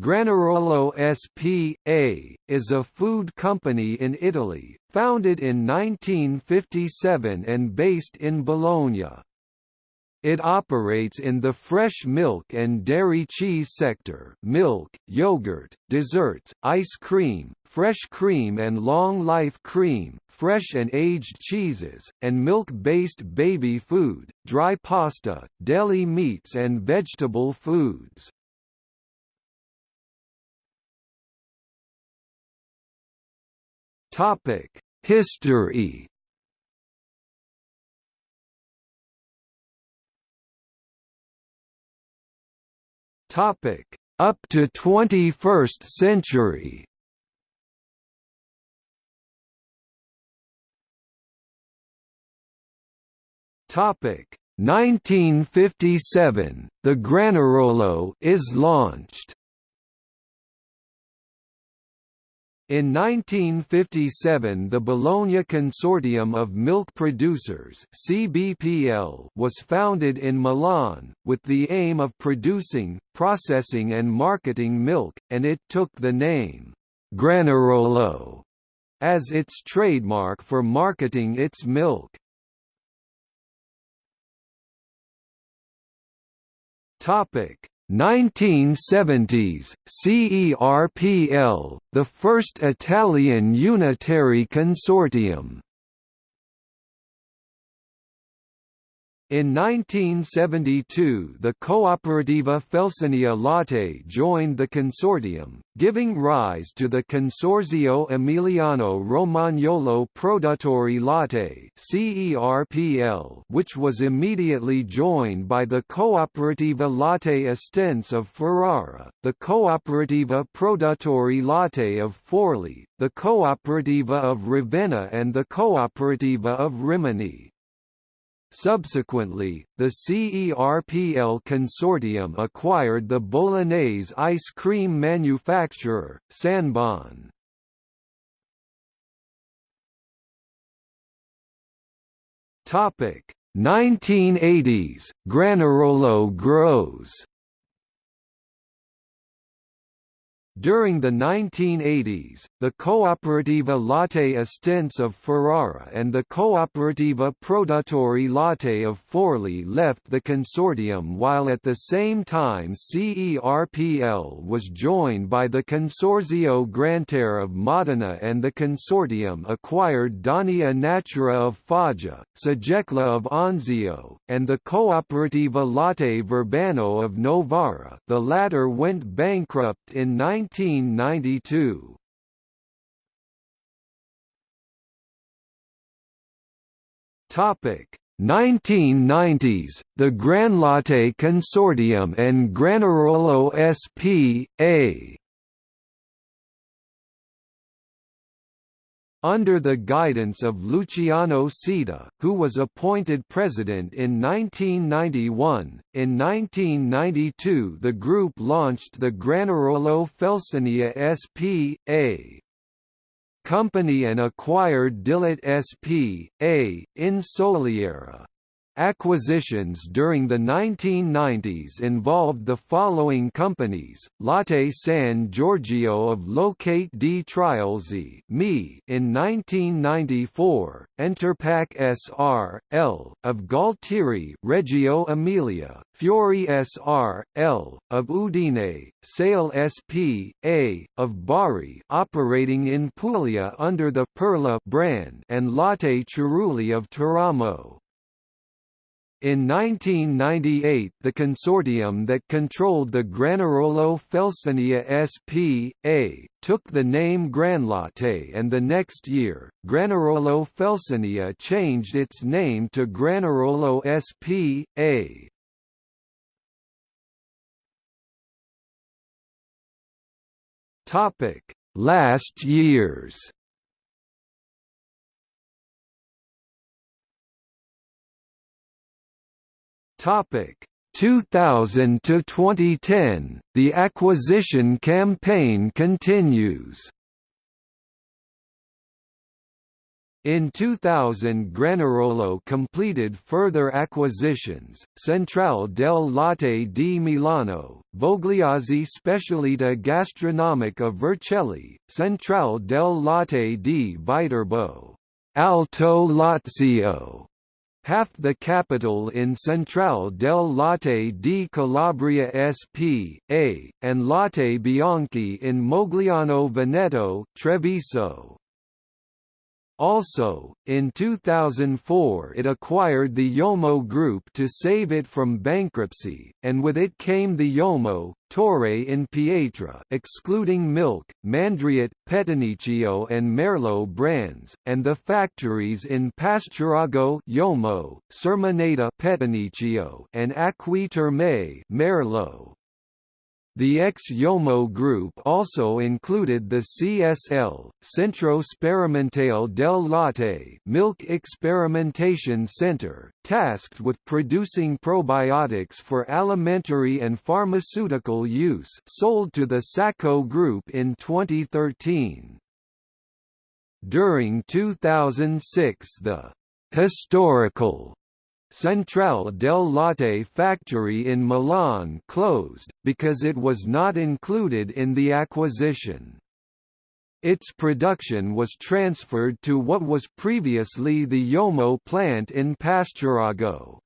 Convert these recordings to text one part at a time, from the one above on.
Granarolo S.p.A., is a food company in Italy, founded in 1957 and based in Bologna. It operates in the fresh milk and dairy cheese sector milk, yogurt, desserts, ice cream, fresh cream and long-life cream, fresh and aged cheeses, and milk-based baby food, dry pasta, deli meats and vegetable foods. Topic: History. Topic: Up to 21st century. Topic: 1957. The Granarolo is launched. In 1957 the Bologna Consortium of Milk Producers CBPL was founded in Milan, with the aim of producing, processing and marketing milk, and it took the name, Granarolo, as its trademark for marketing its milk. Topic 1970s, CERPL, the first Italian unitary consortium In 1972 the Cooperativa Felsinea Latte joined the consortium, giving rise to the Consorzio Emiliano Romagnolo Produttori Latte which was immediately joined by the Cooperativa Latte Estense of Ferrara, the Cooperativa Produttori Latte of Forli, the Cooperativa of Ravenna and the Cooperativa of Rimini. Subsequently, the CERPL consortium acquired the Bolognese ice cream manufacturer, Sanbon. Topic 1980s, Granarolo grows During the 1980s, the Cooperativa Latte Estense of Ferrara and the Cooperativa Produttori Latte of Forli left the consortium while at the same time CERPL was joined by the Consorzio Granterre of Modena and the consortium acquired Daunia Natura of Foggia, Sagecla of Anzio, and the Cooperativa Latte Verbano of Novara. The latter went bankrupt in 19 1992. Topic 1990s, the Granlatte Consortium and Granarolo S.p.A. Under the guidance of Luciano Sita, who was appointed president in 1991, in 1992 the group launched the Granarolo Felsinea S.p.A. company and acquired Dilit S.p.A. in Soliera. Acquisitions during the 1990s involved the following companies: Latte San Giorgio of Locate di Triulzi (ME) in 1994, Enterpac S.R.L. of Gualtieri, Reggio Emilia, Fiori S.R.L. of Udine, Sale S.P.A. of Bari, operating in Puglia under the Perla brand, and Latte Cerulli of Teramo. In 1998 the consortium that controlled the Granarolo Felsinea S.p.A., took the name Granlatte and the next year, Granarolo Felsinea changed its name to Granarolo S.p.A. Last years Topic. 2000 to 2010 The acquisition campaign continues. In 2000 Granarolo completed further acquisitions, Centrale del Latte di Milano, Vogliazzi Specialità Gastronomica Vercelli, Centrale del Latte di Viterbo, Alto Lazio, half the capital in Centrale del Latte di Calabria S.p.A., and Latte Bianchi in Mogliano Veneto, Treviso. Also, in 2004 it acquired the Yomo Group to save it from bankruptcy, and with it came the Yomo, Torre in Pietra excluding Milk, Mandriat, Pettinicchio and Merlo brands, and the factories in Pasturago Yomo, Sermoneta Pettinicchio and Acqui Terme Merlo. The ex-Yomo group also included the CSL, Centro Sperimentale del Latte Milk Experimentation Center, tasked with producing probiotics for alimentary and pharmaceutical use sold to the Sacco Group in 2013. During 2006 the «historical» Centrale del Latte factory in Milan closed, because it was not included in the acquisition. Its production was transferred to what was previously the Yomo plant in Pasturago.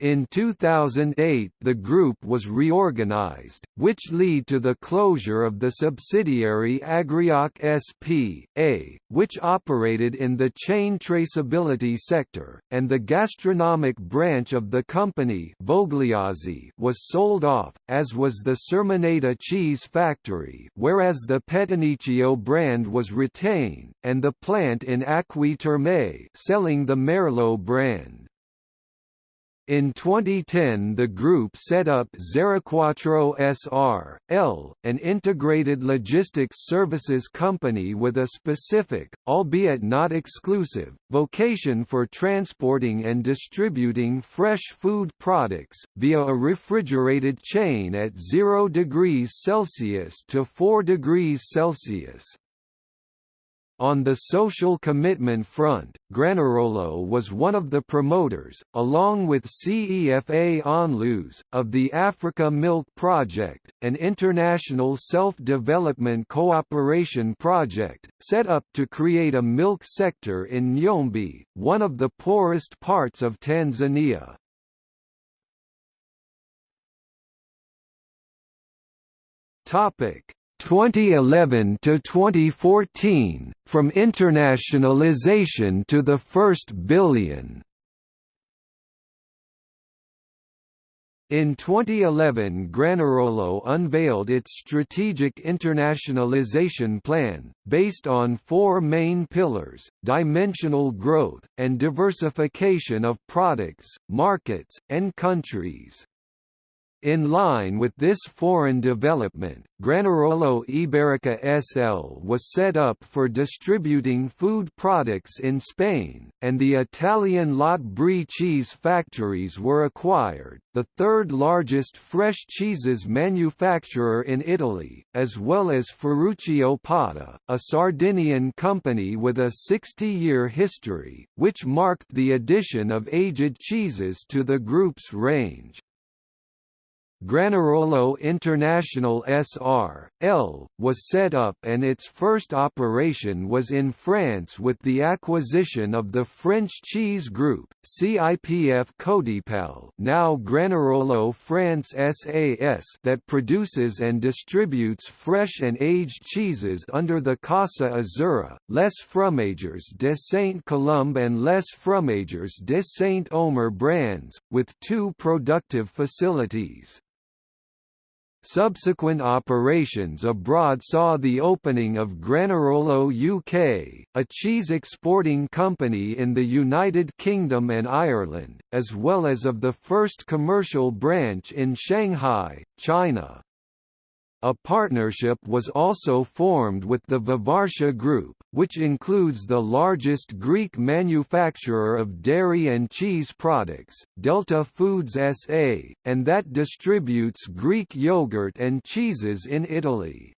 In 2008 the group was reorganized, which led to the closure of the subsidiary Agrioc S.p.A., which operated in the chain traceability sector, and the gastronomic branch of the company Vogliazzi was sold off, as was the Sermoneta cheese factory whereas the Pettinicchio brand was retained, and the plant in Acqui Terme selling the Merlo brand. In 2010 the group set up Zeroquattro S.R.L., an integrated logistics services company with a specific, albeit not exclusive, vocation for transporting and distributing fresh food products, via a refrigerated chain at 0 degrees Celsius to 4 degrees Celsius. On the social commitment front, Granarolo was one of the promoters, along with CEFA Onlus, of the Africa Milk Project, an international self-development cooperation project, set up to create a milk sector in Njombe, one of the poorest parts of Tanzania. Topic 2011 to 2014 from internationalization to the first billion In 2011 Granarolo unveiled its strategic internationalization plan, based on four main pillars, dimensional growth, and diversification of products, markets, and countries. In line with this foreign development, Granarolo Iberica SL was set up for distributing food products in Spain, and the Italian Lot Brie cheese factories were acquired, the third largest fresh cheeses manufacturer in Italy, as well as Ferruccio Podda, a Sardinian company with a 60-year history, which marked the addition of aged cheeses to the group's range. Granarolo International S.R.L., was set up and its first operation was in France with the acquisition of the French cheese group, CIPF Cotipel now Granarolo France SAS that produces and distributes fresh and aged cheeses under the Casa Azzurra, Les Fromagers de Saint-Colombe and Les Fromagers de Saint-Omer brands, with two productive facilities. Subsequent operations abroad saw the opening of Granarolo UK, a cheese exporting company in the United Kingdom and Ireland, as well as of the first commercial branch in Shanghai, China. A partnership was also formed with the Vivartia Group, which includes the largest Greek manufacturer of dairy and cheese products, Delta Foods SA, and that distributes Greek yogurt and cheeses in Italy.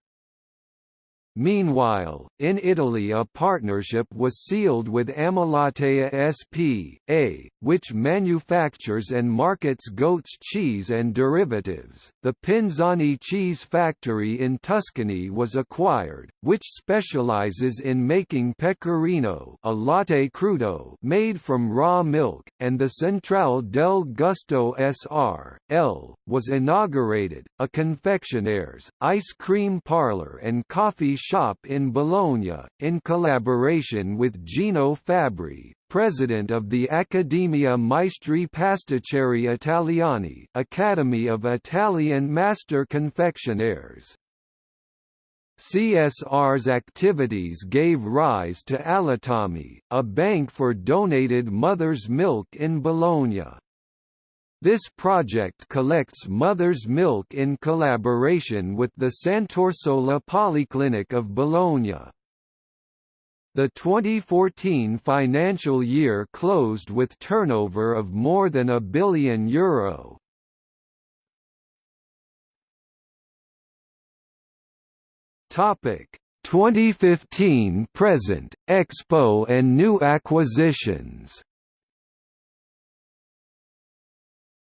Meanwhile, in Italy a partnership was sealed with Amalatea S.p.A., which manufactures and markets goat's cheese and derivatives. The Pinzani cheese factory in Tuscany was acquired, which specializes in making pecorino, a latte crudo made from raw milk, and the Centrale del Gusto S.r.l. was inaugurated, a confectioner's, ice cream parlor and coffee shop in Bologna, in collaboration with Gino Fabbri, president of the Accademia Maestri Pasticceri Italiani Academy of Italian Master Confectionaires. CSR's activities gave rise to Allattami, a bank for donated mother's milk in Bologna. This project collects mother's milk in collaboration with the Sant'Orsola Polyclinic of Bologna. The 2014 financial year closed with turnover of more than a billion euro. Topic 2015 present Expo and new acquisitions.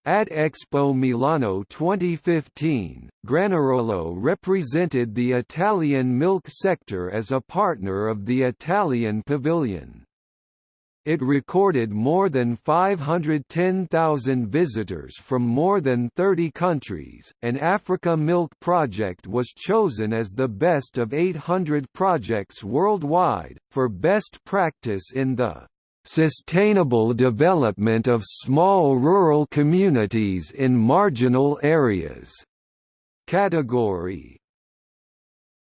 At Expo Milano 2015, Granarolo represented the Italian milk sector as a partner of the Italian Pavilion. It recorded more than 510,000 visitors from more than 30 countries. An Africa Milk Project was chosen as the best of 800 projects worldwide, for best practice in the Sustainable development of small rural communities in marginal areas. Category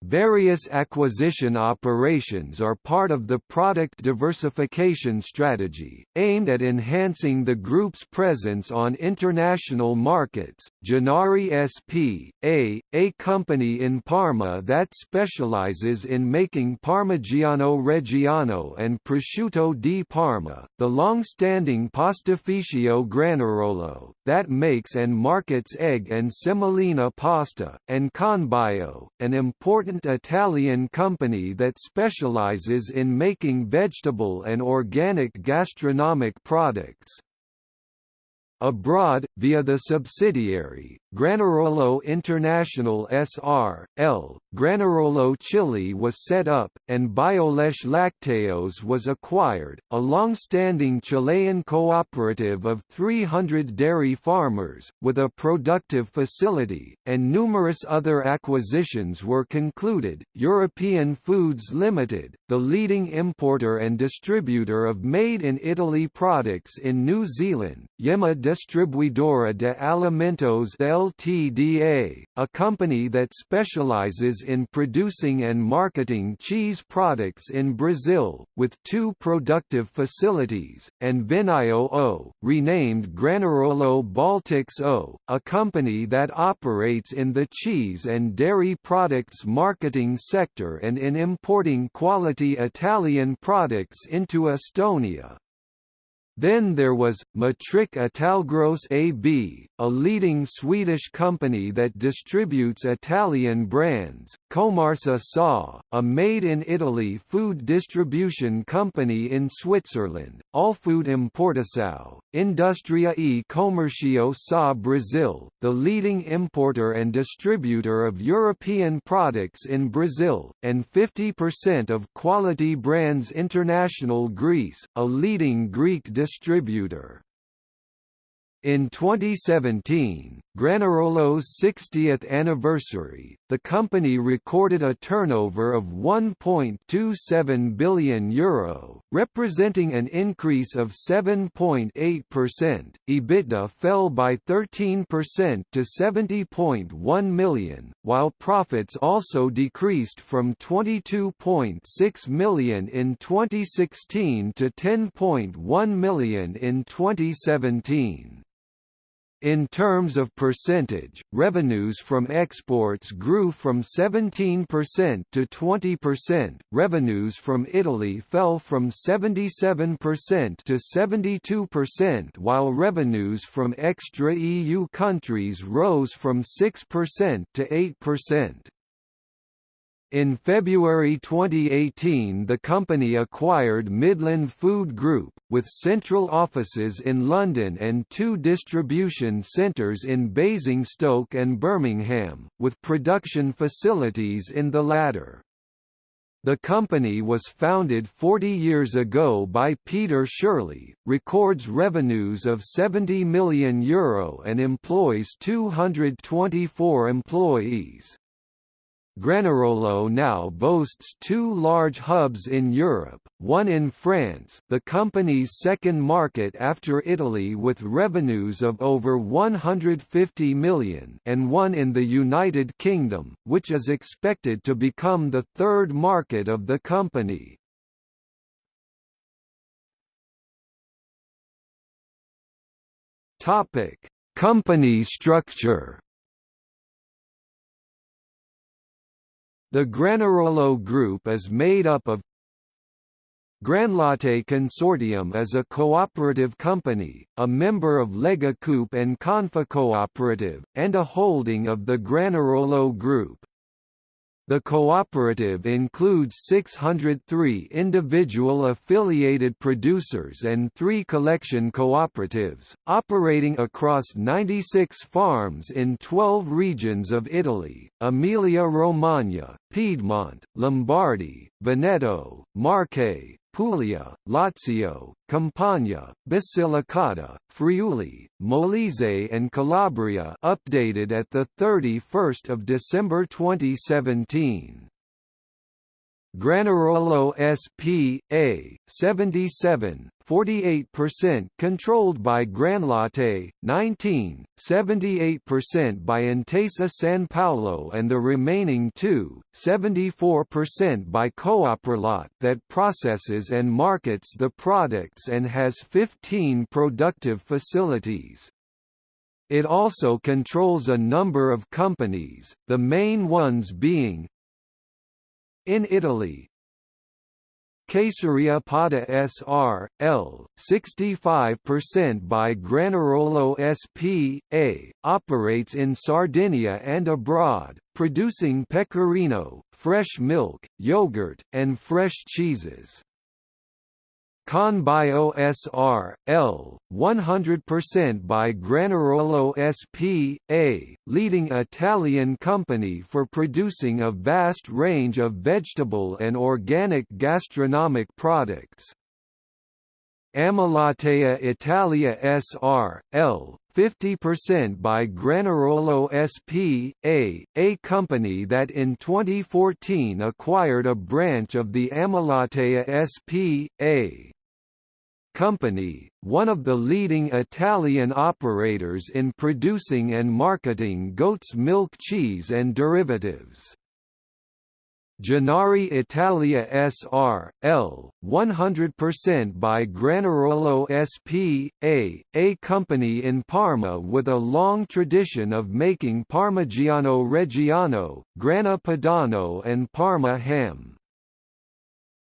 Various acquisition operations are part of the product diversification strategy, aimed at enhancing the group's presence on international markets. Gennari SP, a, company in Parma that specializes in making Parmigiano Reggiano and Prosciutto di Parma, the long-standing Pastificio Granarolo, that makes and markets egg and semolina pasta, and Conbio, an important important Italian company that specializes in making vegetable and organic gastronomic products. Abroad, via the subsidiary, Granarolo International S.R.L., Granarolo Chile was set up, and Bioleche Lacteos was acquired, a long-standing Chilean cooperative of 300 dairy farmers, with a productive facility, and numerous other acquisitions were concluded. European Foods Limited, the leading importer and distributor of made-in-Italy products in New Zealand, Yema Distribuidora de Alimentos Ltda, a company that specializes in producing and marketing cheese products in Brazil, with two productive facilities, and Vinio O, renamed Granarolo Baltics O, a company that operates in the cheese and dairy products marketing sector and in importing quality Italian products into Estonia. Then there was, Matric Italgross AB, a leading Swedish company that distributes Italian brands, Comarsa SA, a made-in-Italy food distribution company in Switzerland, Allfood Importação, Industria e Comercio SA Brazil, the leading importer and distributor of European products in Brazil, and 50% of Quality Brands International Greece, a leading Greek distributor distributor. In 2017, Granarolo's 60th anniversary, the company recorded a turnover of €1.27 billion, Euro, representing an increase of 7.8%. EBITDA fell by 13% to €70.1 million, while profits also decreased from €22.6 million in 2016 to €10.1 million in 2017. In terms of percentage, revenues from exports grew from 17% to 20%, revenues from Italy fell from 77% to 72% while revenues from extra-EU countries rose from 6% to 8%. In February 2018 the company acquired Midland Food Group, with central offices in London and two distribution centres in Basingstoke and Birmingham, with production facilities in the latter. The company was founded 40 years ago by Peter Shirley, records revenues of €70 million Euro and employs 224 employees. Granarolo now boasts two large hubs in Europe, one in France the company's second market after Italy with revenues of over 150 million and one in the United Kingdom, which is expected to become the third market of the company. Topic: Company structure The Granarolo Group is made up of Granlatte Consortium is a cooperative company, a member of Lega Coop and Confcooperative, and a holding of the Granarolo Group. The cooperative includes 603 individual affiliated producers and three collection cooperatives, operating across 96 farms in 12 regions of Italy, Emilia-Romagna, Piedmont, Lombardy, Veneto, Marche, Puglia, Lazio, Campania, Basilicata, Friuli, Molise and Calabria updated at 31 December 2017. Granarolo S.P.A. 77, 48% controlled by Granlatte, 19, 78% by Intesa San Paolo and the remaining 2, 74% by Cooperlat that processes and markets the products and has 15 productive facilities. It also controls a number of companies, the main ones being in Italy, Caseria Pada S.R.L., 65% by Granarolo S.P.A., operates in Sardinia and abroad, producing pecorino, fresh milk, yogurt, and fresh cheeses. Conbio S.R.L., 100% by Granarolo S.P.A., leading Italian company for producing a vast range of vegetable and organic gastronomic products. Amalatea Italia S.R.L., 50% by Granarolo S.P.A., a company that in 2014 acquired a branch of the Amalatea S.P.A. company, one of the leading Italian operators in producing and marketing goat's milk cheese and derivatives. Gennari Italia S.R.L., 100% by Granarolo S.P.A., a company in Parma with a long tradition of making Parmigiano Reggiano, Grana Padano and Parma ham.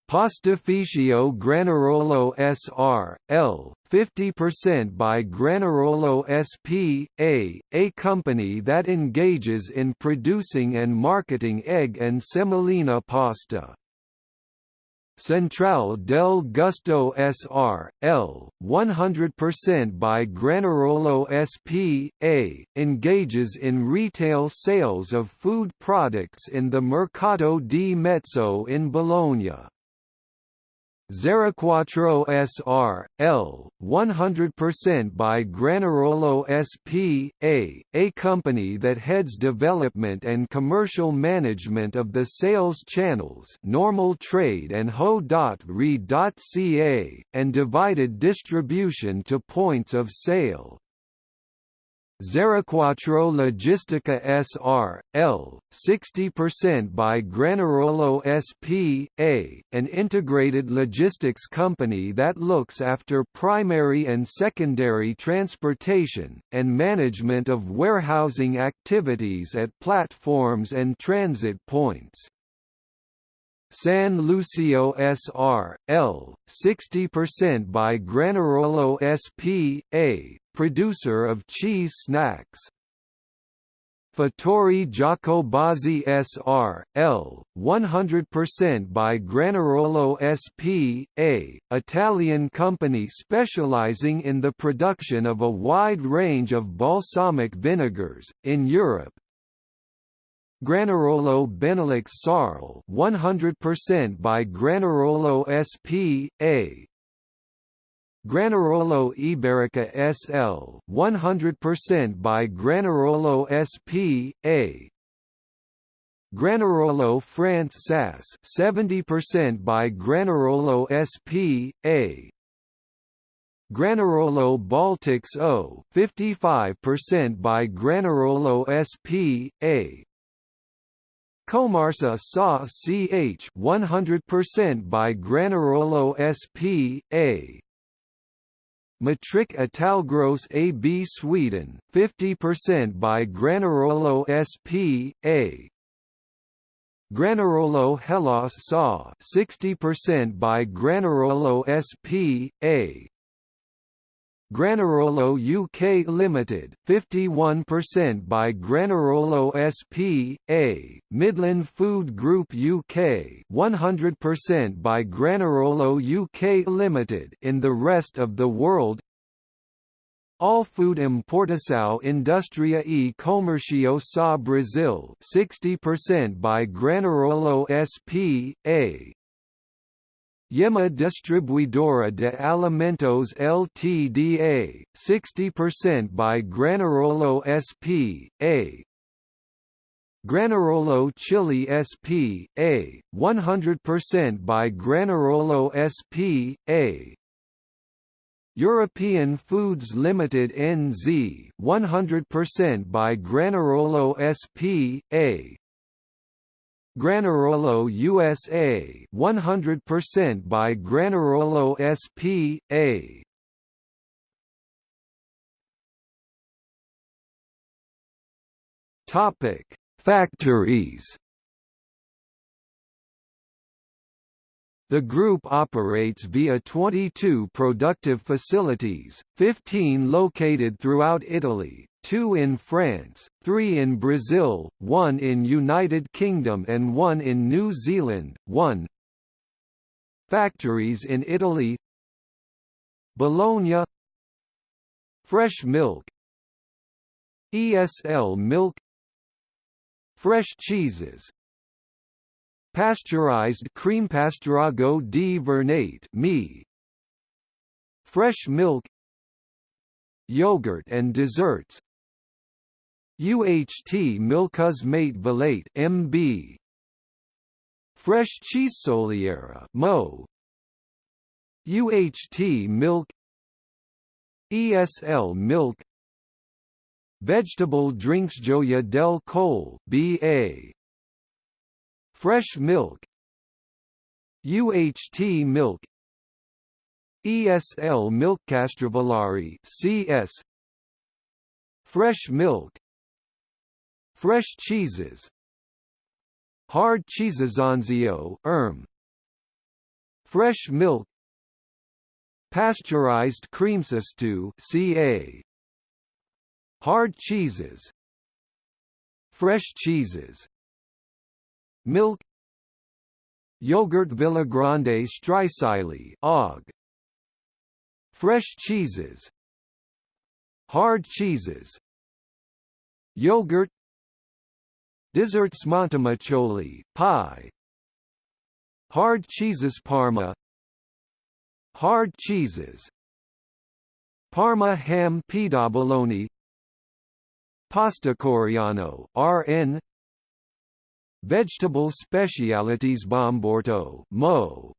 Pastificio Granarolo S.R.L., 50% by Granarolo S.P.A., a company that engages in producing and marketing egg and semolina pasta. Central del Gusto S.R.L., 100% by Granarolo S.P.A., engages in retail sales of food products in the Mercato di Mezzo in Bologna. Zeroquattro S.R.L., 100% by Granarolo S.P.A., a company that heads development and commercial management of the sales channels normal trade and ho.re.ca, and divided distribution to points of sale. Zeroquattro Logistica S.R.L., 60% by Granarolo S.P.A., an integrated logistics company that looks after primary and secondary transportation, and management of warehousing activities at platforms and transit points. San Lucio S.R.L., 60% by Granarolo S.P.A., producer of cheese snacks. Fattori Giacobazzi S.R.L., 100% by Granarolo S.P.A., Italian company specializing in the production of a wide range of balsamic vinegars, in Europe. Granarolo Benelux Sarl 100% by Granarolo S.P.A., Granarolo Iberica SL 100% by Granarolo SP.A. Granarolo France SAS 70% by Granarolo SP.A. Granarolo Baltics O 55% by Granarolo SP.A. Comarsa SA CH 100% by Granarolo SP.A. Matric Italgross AB Sweden 50% by Granarolo SP.A. Granarolo Hellas SA 60% by Granarolo SP.A. Granarolo UK Limited 51% by Granarolo SP.A. Midland Food Group UK 100% by Granarolo UK Limited in the rest of the world All Food Importação Indústria e Comércio sa Brasil 60% by Granarolo SP.A. Yema Distribuidora de Alimentos Ltda, 60% by Granarolo SP.A. Granarolo Chile SP.A, 100% by Granarolo SP.A. European Foods Limited NZ, 100% by Granarolo SP.A. Granarolo USA 100% by Granarolo SP.A. Topic: Factories. The group operates via 22 productive facilities, 15 located throughout Italy, two in France, three in Brazil, one in United Kingdom and one in New Zealand, one Factories in Italy Bologna Fresh milk ESL milk Fresh cheeses Pasteurized cream Pasturago di Vernate me. Fresh milk Yogurt and desserts. UHT Milkuz Mate Velate MB Fresh cheese soliera Mo. UHT milk ESL milk. Vegetable drinks Gioia del Colle BA Fresh milk. UHT milk. ESL milk Castrovillari CS Fresh milk. Fresh cheeses. Hard cheeses Anzio erm. Fresh milk. Pasteurized creamsastu ca Hard cheeses. Fresh cheeses Milk Yogurt Villagrande Strisaili og. Fresh cheeses Hard cheeses Yogurt Desserts Montemaccioli, pie Hard cheeses Parma Hard cheeses Parma ham Pidobologna Pasta Coriano RN Vegetable specialities Bomporto Mo.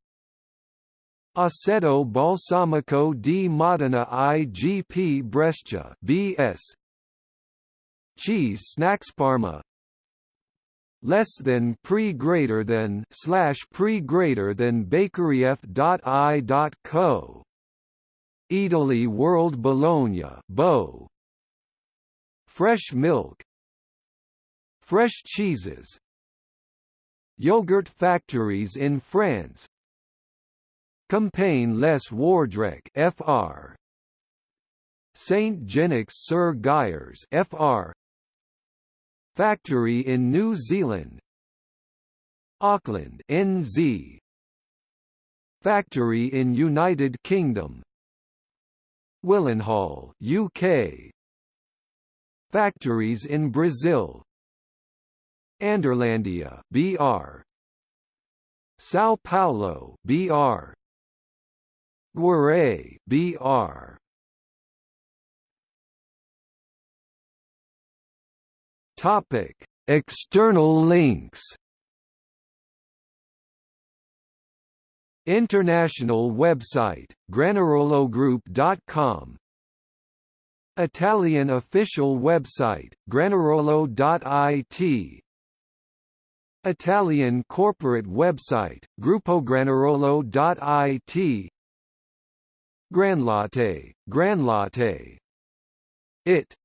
Aceto Balsamico di Modena IGP Brescia BS Cheese Snacks Parma. Less than pre greater than slash pre greater than bakeryf dot co. Italy World Bologna Bo. Fresh milk. Fresh cheeses Yogurt factories in France. Campagne les Wardrecques FR Saint Genix sur Guiers FR Factory in New Zealand. Auckland NZ Factory in United Kingdom. Willenhall UK Factories in Brazil Anderlandia BR São Paulo BR Guaré BR Topic External links. International website, granarologroup.com Italian official website, granarolo.it Italian corporate website, gruppogranarolo.it Granlatte, Granlatte. It